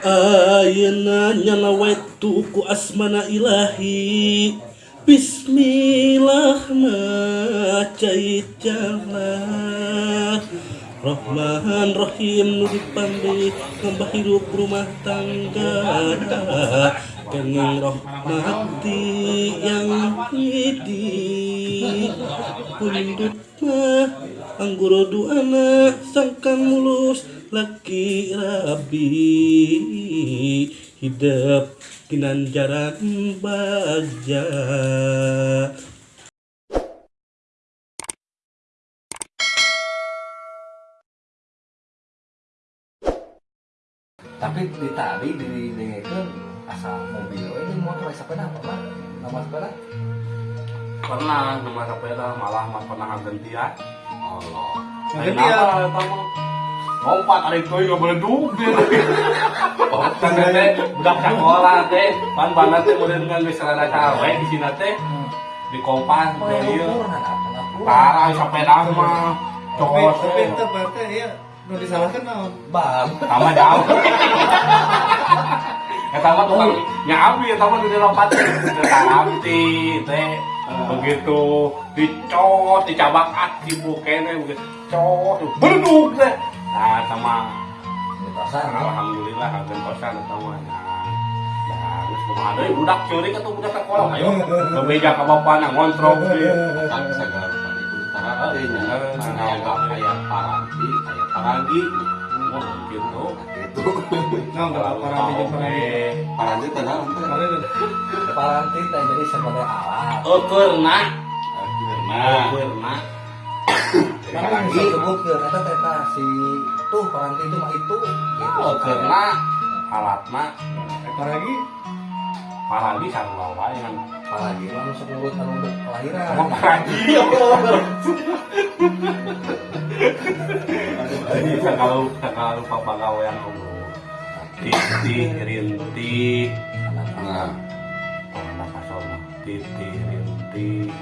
Ayeuna nyalawaitu ku asmana ilahi. Bismillah cait jalan. Rahman Rahim nu dipandai nambah hidup rumah tangga. Kenging rahmati yang hidi Pundut mah angguro duana sangkan mulus laki rabi Hidup kinanjaran baja. Tapi di tadi di dengekeun asal mobil we ini motor sepeda apa nama sepeda? Pernah nama sepeda malah mah pernah gantian. Allah Gantian? Lompat tarik tuh nggak beleduk dia. Kan teh budak sekolah teh, pan bana teh model dengan rada cawe di sini teh di kompas oh teh apa Parah mah. Tapi Cokot tapi teh. itu berarti ya nu disalahkan naon? bang Tambah jauh. Eta mah tukang nyabi eta mah di lompat teh. Teh. Begitu dicos, dicabak aki bukene begitu. Cos, beleduk teh. Nah, sama ya Alhamdulillah hagen kosan. Nah, geus kumaha deui budak ceurik atuh budak sekolah ayo. Bebeja ka bapana ngontrol kan segala tadi kudu tarati nya nangga aya paranti aya paranti Oh, gitu. gitu. Naon kalau para di jeung para paranti teh paranti jadi sebagai alat. Nah eukeurna. Karena bisa sebutkeun eta teh tah si tuh paranti itu mah itu gitu Eukeurna alatna para lagi paragi sarua wae ngan. apalagi mah nu sok anu untuk kelahiran Sama paragi. Jadi kalau kalau papa gawe yang. Titi, rinti, nah anak kasar mah titi, rinti,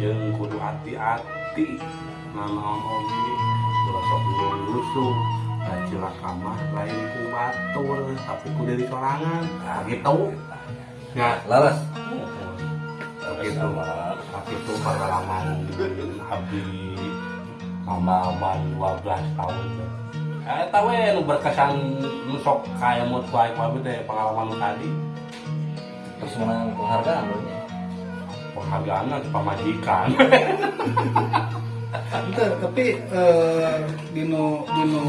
jeung kudu hati-hati. Nanaon oge, ulah sok lusuh. Dan cilaka mah lain ku batur, tapi ku dari sorangan. Nah, gitu. Ya, laras. Begitu begitu pengalaman abdi mama ban 12 tahun. Eh tahu ya nu berkesan nu sok kaya mood baik wae teh pengalaman nu tadi. Terus menang penghargaan lu penghargaan ke pamajikan Ente, tapi eh, dino dino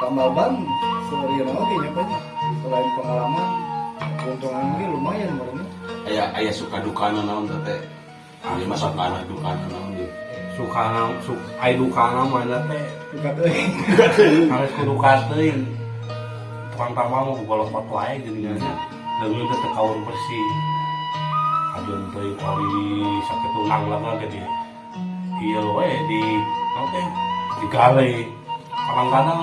tambaban sebenarnya oke nya Pak. selain pengalaman keuntungan ini lumayan barunya aya aya suka dukana naon teh teh? Ieu mah sukana dukana naon ieu sukana suk ai dukana mah eta teh? Buka teuing. Harus kudu kateuing tukang tambang mah boga lompat wae geuningan dengan teh kaur bersih. Ajeun teuing kali sakit tunang lah ke ieu we di naon teh digale kadang-kadang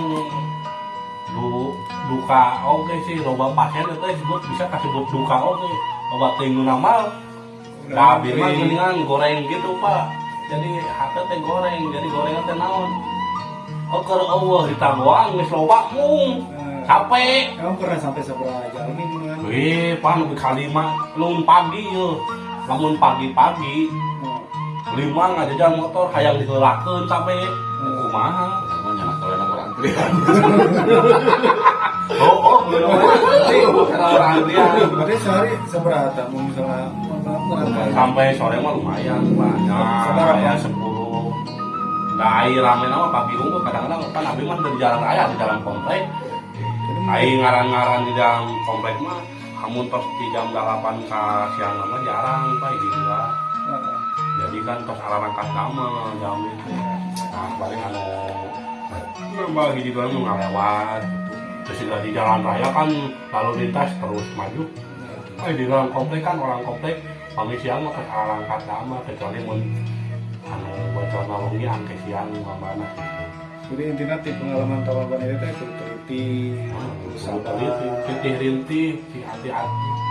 du duka oke sih loba pasien itu disebut bisa kasih sebut duka oke. Loba teuing nu nama Nabi mah geuningan goreng gitu pak. Jadi hati teh goreng jadi gorengan teh naon? Oh kalau Allah ditagoang geus loba mung. Nah, capek kamu pernah sampai seberapa jauh ini Wih, pan lebih kalima lun pagi yo lamun pagi-pagi lima nggak jajan motor hayang digeulakeun sampai kumaha? Mah nyana kalau nomor antrian. Oh oh belum orang dia berarti sehari seberapa mau misalnya sampai sore mah lumayan banyak. Ya sepuluh. Nah, rame nama pagi unggul kadang-kadang kan abi mah dari jalan raya di dalam komplek. Aing ngaran-ngaran di dalam komplek mah kamu tos di jam 8 ke siang nama jarang pak kan tos arah angkat nama jam itu. Nah paling anu nambah dua nu ngalewat terus juga di jalan raya kan lalu lintas terus maju. Eh di dalam komplek kan orang komplek kami siang mah angkat nama kecuali mun anu bocor nalungi angke siang mana jadi intinya ti pengalaman tawaban itu kudu teliti Sabar itu, titih rintih, si hati-hati.